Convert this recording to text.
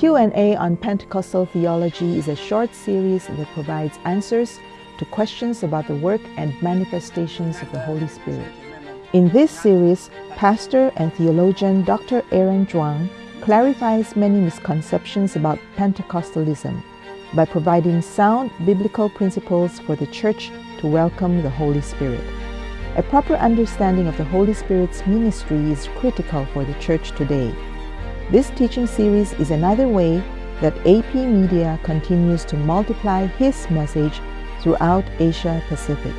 Q&A on Pentecostal theology is a short series that provides answers to questions about the work and manifestations of the Holy Spirit. In this series, pastor and theologian Dr. Aaron Zhuang clarifies many misconceptions about Pentecostalism by providing sound biblical principles for the church to welcome the Holy Spirit. A proper understanding of the Holy Spirit's ministry is critical for the church today. This teaching series is another way that AP Media continues to multiply His message throughout Asia Pacific.